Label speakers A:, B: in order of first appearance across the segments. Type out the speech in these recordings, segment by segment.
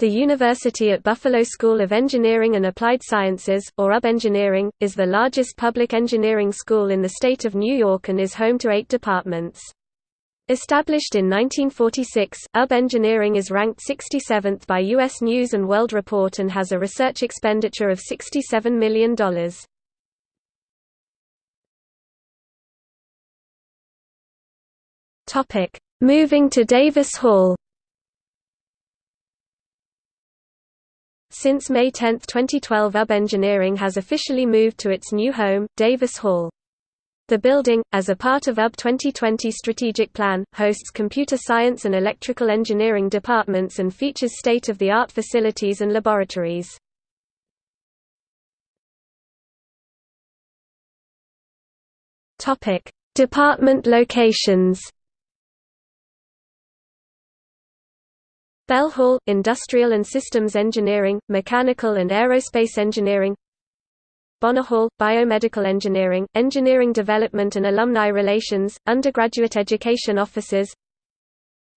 A: The University at Buffalo School of Engineering and Applied Sciences, or UB Engineering, is the largest public engineering school in the state of New York and is home to eight departments. Established in 1946, UB Engineering is ranked 67th by U.S. News & World Report and has a research expenditure of $67 million. Moving to Davis Hall Since May 10, 2012 UB Engineering has officially moved to its new home, Davis Hall. The building, as a part of UB 2020 strategic plan, hosts computer science and electrical engineering departments and features state-of-the-art facilities and laboratories. Department locations Bell Hall, Industrial and Systems Engineering, Mechanical and Aerospace Engineering Bonner Hall, Biomedical Engineering, Engineering Development and Alumni Relations, Undergraduate Education Offices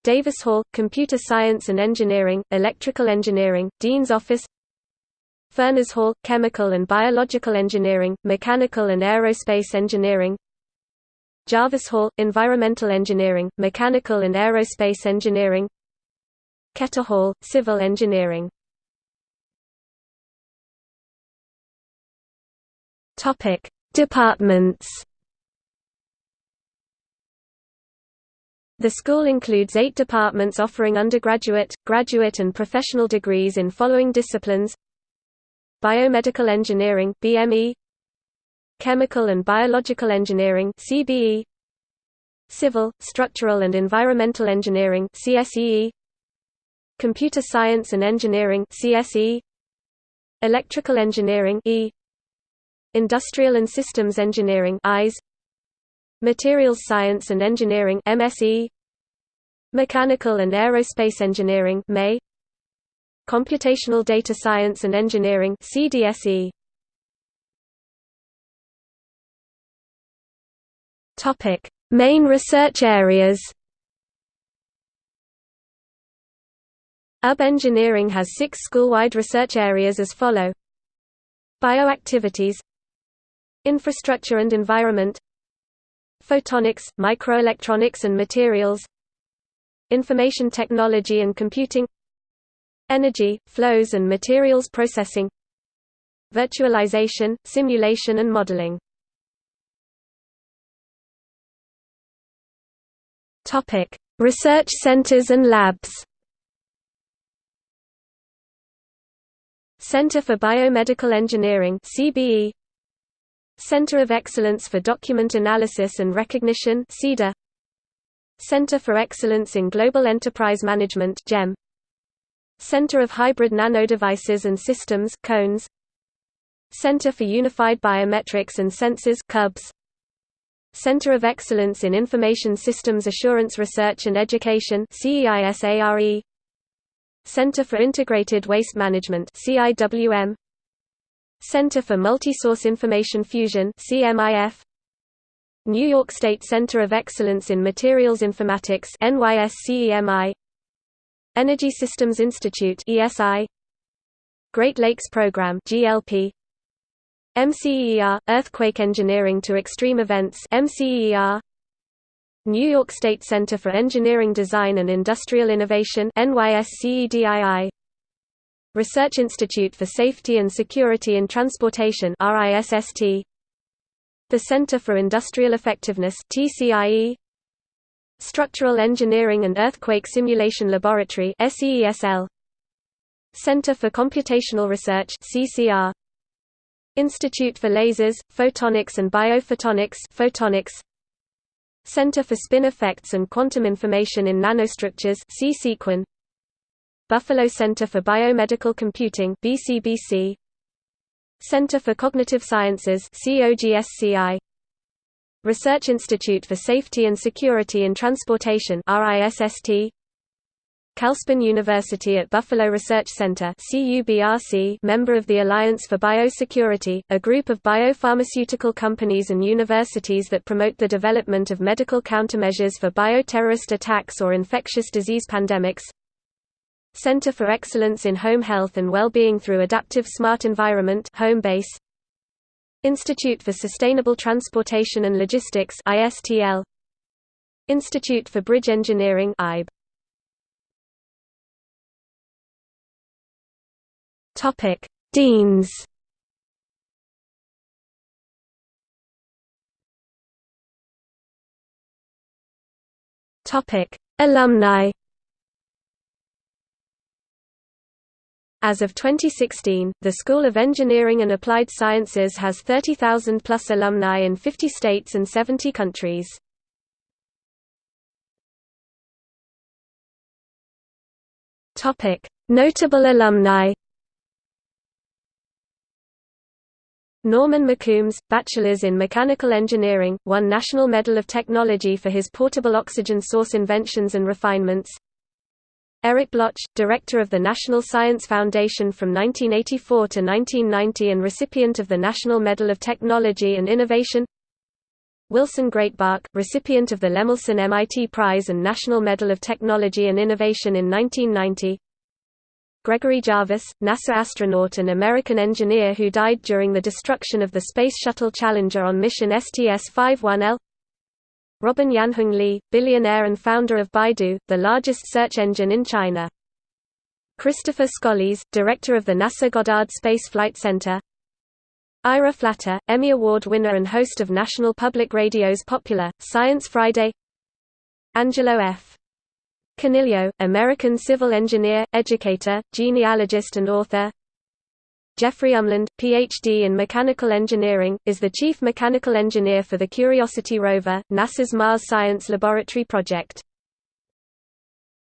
A: Davis Hall, Computer Science and Engineering, Electrical Engineering, Dean's Office Furness Hall, Chemical and Biological Engineering, Mechanical and Aerospace Engineering Jarvis Hall, Environmental Engineering, Mechanical and Aerospace Engineering Ketter Hall, Civil Engineering. Topic: Departments. The school includes eight departments offering undergraduate, graduate and professional degrees in following disciplines. Biomedical Engineering BME, Chemical and Biological Engineering CBE, Civil, Structural and Environmental Engineering CSEE, Computer Science and Engineering CSE Electrical Engineering E. Industrial and Systems Engineering IS Materials Science and Engineering MSE Mechanical and Aerospace Engineering MAE Computational Data Science and Engineering CDSE Topic Main research areas UB Engineering has six school-wide research areas as follow. Bioactivities. Infrastructure and environment. Photonics, microelectronics and materials. Information technology and computing. Energy, flows and materials processing. Virtualization, simulation and modeling. Research centers and labs Center for Biomedical Engineering CBE Center of Excellence for Document Analysis and Recognition CEDA Center for Excellence in Global Enterprise Management GEM Center of Hybrid Nanodevices and Systems CONES. Center for Unified Biometrics and Sensors CUBS Center of Excellence in Information Systems Assurance Research and Education CEISARE Center for Integrated Waste Management CIWM Center for Multi-Source Information Fusion CMIF New York State Center of Excellence in Materials Informatics NYSCEMI Energy Systems Institute ESI Great Lakes Program GLP MCER Earthquake Engineering to Extreme Events MCER New York State Center for Engineering Design and Industrial Innovation NYSCEDII Research Institute for Safety and Security in Transportation RISST The Center for Industrial Effectiveness TCIE Structural Engineering and Earthquake Simulation Laboratory SEESL Center for Computational Research CCR Institute for Lasers, Photonics and Biophotonics Photonics Center for Spin Effects and Quantum Information in Nanostructures C-Sequin Buffalo Center for Biomedical Computing BCBC Center for Cognitive Sciences COGSCI Research Institute for Safety and Security in Transportation RISST Calspan University at Buffalo Research Center member of the Alliance for Biosecurity, a group of biopharmaceutical companies and universities that promote the development of medical countermeasures for bioterrorist attacks or infectious disease pandemics. Center for Excellence in Home Health and Well-Being through Adaptive Smart Environment Homebase Institute for Sustainable Transportation and Logistics Institute for Bridge Engineering IBE Topic Deans Topic Alumni As of 2016, the School of Engineering and Applied Sciences has 30,000 plus alumni in 50 states and 70 countries. Notable alumni. Norman McCombs, Bachelor's in Mechanical Engineering, won National Medal of Technology for his portable oxygen source inventions and refinements. Eric Bloch, director of the National Science Foundation from 1984 to 1990 and recipient of the National Medal of Technology and Innovation Wilson Greatbatch, recipient of the Lemelson MIT Prize and National Medal of Technology and Innovation in 1990 Gregory Jarvis, NASA astronaut and American engineer who died during the destruction of the Space Shuttle Challenger on mission STS-51L Robin Yanhong Li, billionaire and founder of Baidu, the largest search engine in China. Christopher Scolese, director of the NASA Goddard Space Flight Center. Ira Flatow, Emmy Award winner and host of National Public Radio's popular, Science Friday Angelo F. Coniglio, American civil engineer, educator, genealogist and author Jeffrey Umland, Ph.D. in mechanical engineering, is the chief mechanical engineer for the Curiosity rover, NASA's Mars Science Laboratory project.